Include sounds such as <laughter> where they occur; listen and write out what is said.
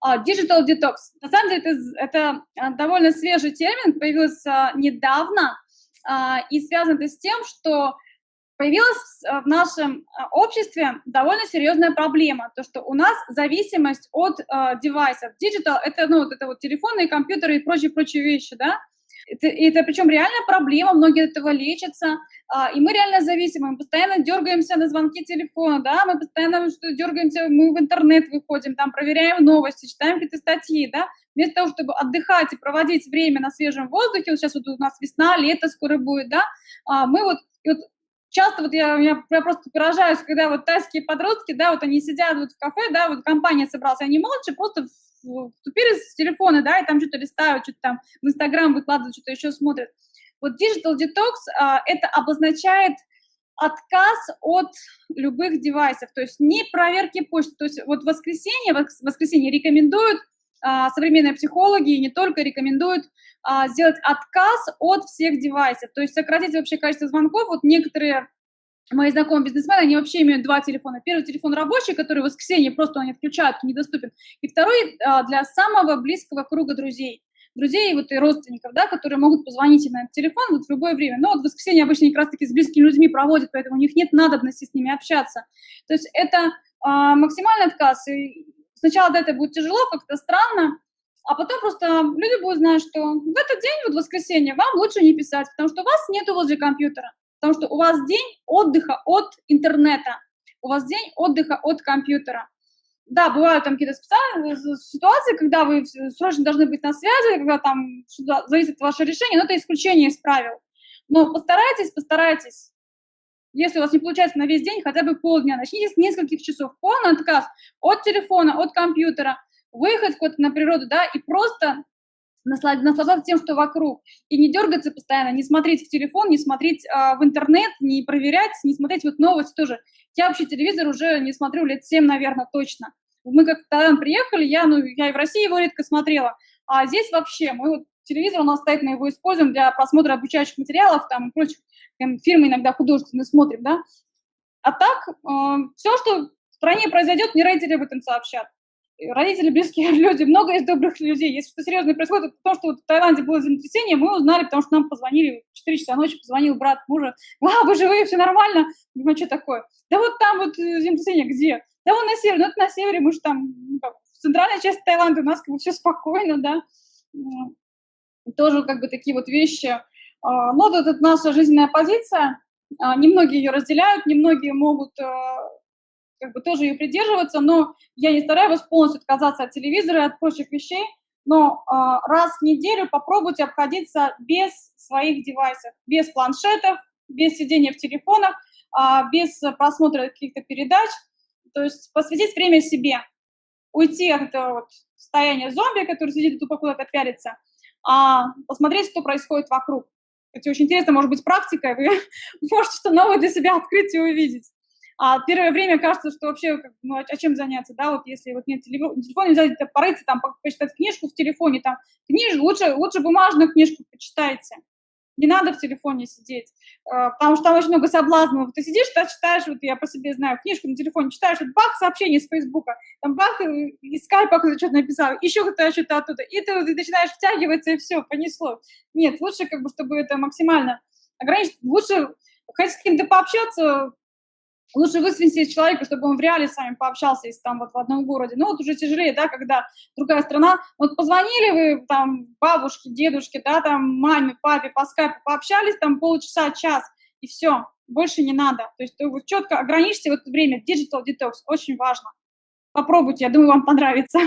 А, digital detox. На самом деле это, это а, довольно свежий термин, появился недавно, а, и связано это с тем, что появилась в нашем обществе довольно серьезная проблема, то, что у нас зависимость от девайсов. Digital — это, ну, вот это вот телефоны, компьютеры и прочие-прочие вещи, да, это, это причем реальная проблема, многие от этого лечатся, а, и мы реально зависимы, мы постоянно дергаемся на звонки телефона, да, мы постоянно дергаемся, мы в интернет выходим, там проверяем новости, читаем какие-то статьи, да, вместо того, чтобы отдыхать и проводить время на свежем воздухе, вот сейчас вот у нас весна, лето скоро будет, да, а, мы вот, вот часто вот я, я, я просто поражаюсь, когда вот тайские подростки, да, вот они сидят вот в кафе, да, вот компания собралась, они молча просто вступили с телефона, да, и там что-то листают, что-то там в Инстаграм выкладывают, что-то еще смотрят. Вот digital detox а, это обозначает отказ от любых девайсов, то есть не проверки почты. То есть вот воскресенье, воскресенье рекомендуют а, современные психологи и не только рекомендуют а, сделать отказ от всех девайсов, то есть сократить вообще количество звонков. Вот некоторые мои знакомые бизнесмены, они вообще имеют два телефона. Первый телефон рабочий, который в воскресенье просто они отключают, недоступен. И второй а, для самого близкого круга друзей. Друзей вот, и родственников, да, которые могут позвонить им на этот телефон вот в любое время. Но вот в воскресенье обычно как раз-таки с близкими людьми проводят, поэтому у них нет надобности с ними общаться. То есть это а, максимальный отказ. И сначала да, это будет тяжело, как-то странно, а потом просто люди будут знать, что в этот день, вот в воскресенье, вам лучше не писать, потому что у вас нету возле компьютера. Потому что у вас день отдыха от интернета, у вас день отдыха от компьютера. Да, бывают там какие-то специальные ситуации, когда вы срочно должны быть на связи, когда там зависит от вашего решения, но это исключение из правил. Но постарайтесь, постарайтесь. Если у вас не получается на весь день, хотя бы полдня, начните с нескольких часов. Полный отказ от телефона, от компьютера, выехать куда-то на природу, да, и просто наслаждаться тем, что вокруг, и не дергаться постоянно, не смотреть в телефон, не смотреть а, в интернет, не проверять, не смотреть вот новости тоже. Я вообще телевизор уже не смотрю лет 7, наверное, точно. Мы как Таиланд приехали, я, ну, я и в России его редко смотрела, а здесь вообще, мы вот телевизор у нас стоит, мы его используем для просмотра обучающих материалов, там, и прочих, там, фильмы иногда художественные смотрим, да. А так, э, все, что в стране произойдет, не родители об этом сообщат родители, близкие <laughs> люди, много есть добрых людей. Если что серьезное происходит, то, что вот в Таиланде было землетрясение, мы узнали, потому что нам позвонили в 4 часа ночи, позвонил брат мужа, а, вы живые, все нормально? Думаю, что такое? Да вот там вот э, землетрясение, где? Да вон на севере, ну это на севере, мы же там, ну, как, в центральной части Таиланда у нас как бы все спокойно, да. Тоже как бы такие вот вещи. А, но вот это наша жизненная позиция, а, немногие ее разделяют, немногие могут как бы тоже ее придерживаться, но я не стараюсь полностью отказаться от телевизора и от прочих вещей, но э, раз в неделю попробуйте обходиться без своих девайсов, без планшетов, без сидения в телефонах, э, без просмотра каких-то передач, то есть посвятить время себе, уйти от этого вот состояния зомби, который сидит тупо куда-то пялится, а посмотреть, что происходит вокруг. Это очень интересно, может быть, практика, вы <laughs> можете что новое для себя открыть и увидеть. А первое время кажется, что вообще, ну, а чем заняться, да, вот если вот нет телефона, взять, порыться, там, почитать книжку в телефоне, там, книжку, лучше, лучше бумажную книжку почитайте. Не надо в телефоне сидеть, а, потому что там очень много соблазнов. Ты сидишь, ты читаешь, вот я по себе знаю, книжку на телефоне читаешь, вот бах, сообщение с Фейсбука, там бах, из скайпа кто-то что-то написал, еще кто-то что-то оттуда, и ты, ты начинаешь втягиваться, и все, понесло. Нет, лучше как бы, чтобы это максимально ограничить, лучше хоть с кем-то пообщаться, лучше высвинтить человека, чтобы он в реале с вами пообщался, если там вот в одном городе. Ну, вот уже тяжелее, да, когда другая страна. Вот позвонили вы там бабушке, дедушке, да, там маме, папе по скайпу, пообщались там полчаса, час, и все, больше не надо. То есть вы четко ограничьте в это время. Digital detox очень важно. Попробуйте, я думаю, вам понравится.